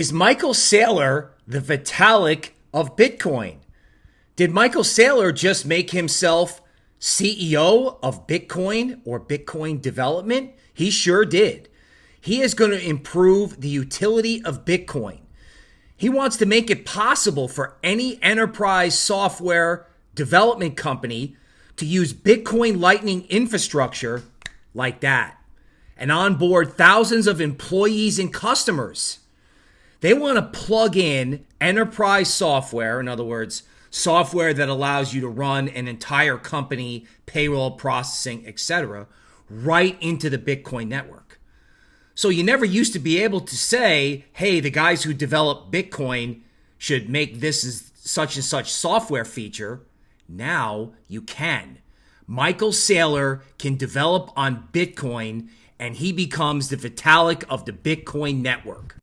Is Michael Saylor the Vitalik of Bitcoin? Did Michael Saylor just make himself CEO of Bitcoin or Bitcoin development? He sure did. He is going to improve the utility of Bitcoin. He wants to make it possible for any enterprise software development company to use Bitcoin Lightning infrastructure like that and onboard thousands of employees and customers. They want to plug in enterprise software, in other words, software that allows you to run an entire company, payroll processing, etc., right into the Bitcoin network. So you never used to be able to say, hey, the guys who develop Bitcoin should make this as such and such software feature. Now you can. Michael Saylor can develop on Bitcoin and he becomes the Vitalik of the Bitcoin network.